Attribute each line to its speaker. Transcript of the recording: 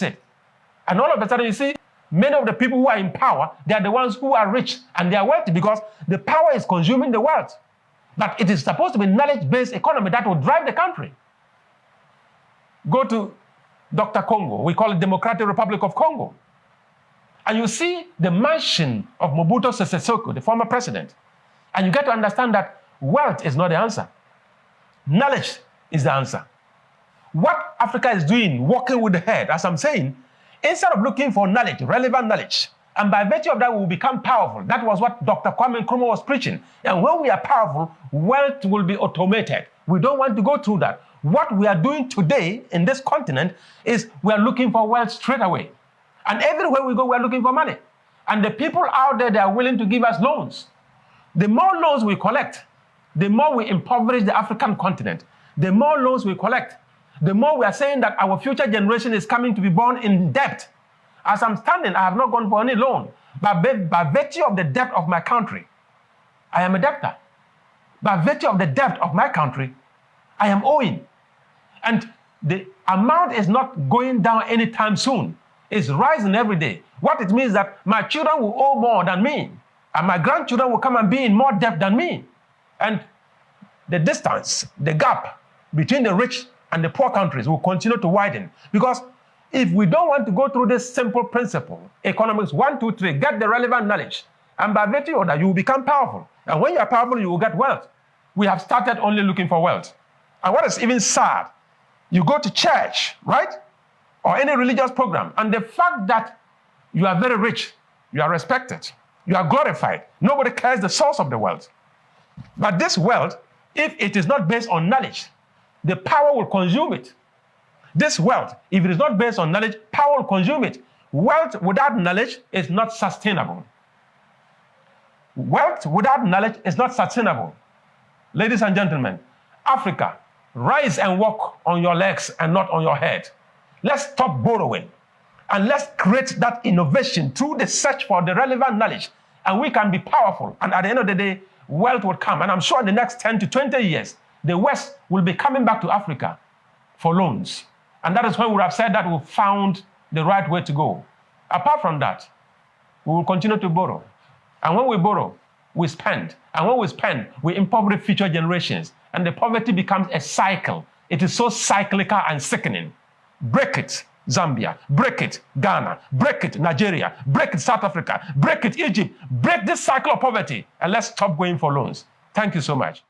Speaker 1: it. And all of a sudden, you see, many of the people who are in power, they are the ones who are rich and they are wealthy because the power is consuming the wealth. But it is supposed to be knowledge-based economy that will drive the country. Go to Dr. Congo. We call it Democratic Republic of Congo. And you see the mansion of Mobutu Sese Seko, the former president. And you get to understand that wealth is not the answer. Knowledge is the answer. What Africa is doing, working with the head, as I'm saying, instead of looking for knowledge, relevant knowledge, and by virtue of that, we will become powerful. That was what Dr. Kwame Nkrumah was preaching. And when we are powerful, wealth will be automated. We don't want to go through that. What we are doing today in this continent is we are looking for wealth straight away. And everywhere we go, we are looking for money. And the people out there, they are willing to give us loans. The more loans we collect, the more we impoverish the African continent. The more loans we collect, the more we are saying that our future generation is coming to be born in debt. As I'm standing, I have not gone for any loan. But by virtue of the debt of my country, I am a debtor. By virtue of the debt of my country, I am owing. And the amount is not going down anytime soon. It's rising every day. What it means that my children will owe more than me. And my grandchildren will come and be in more debt than me. And the distance, the gap between the rich and the poor countries will continue to widen. Because if we don't want to go through this simple principle, economics one, two, three, get the relevant knowledge, and by virtue of that, you will become powerful. And when you are powerful, you will get wealth. We have started only looking for wealth. And what is even sad, you go to church, right? Or any religious program, and the fact that you are very rich, you are respected, you are glorified, nobody cares the source of the wealth. But this wealth, if it is not based on knowledge, the power will consume it. This wealth, if it is not based on knowledge, power will consume it. Wealth without knowledge is not sustainable. Wealth without knowledge is not sustainable. Ladies and gentlemen, Africa, rise and walk on your legs and not on your head. Let's stop borrowing and let's create that innovation through the search for the relevant knowledge and we can be powerful. And at the end of the day, wealth will come. And I'm sure in the next 10 to 20 years, the West will be coming back to Africa for loans. And that is when we have said that we found the right way to go. Apart from that, we will continue to borrow. And when we borrow, we spend. And when we spend, we impoverish future generations. And the poverty becomes a cycle. It is so cyclical and sickening. Break it, Zambia. Break it, Ghana. Break it, Nigeria. Break it, South Africa. Break it, Egypt. Break this cycle of poverty. And let's stop going for loans. Thank you so much.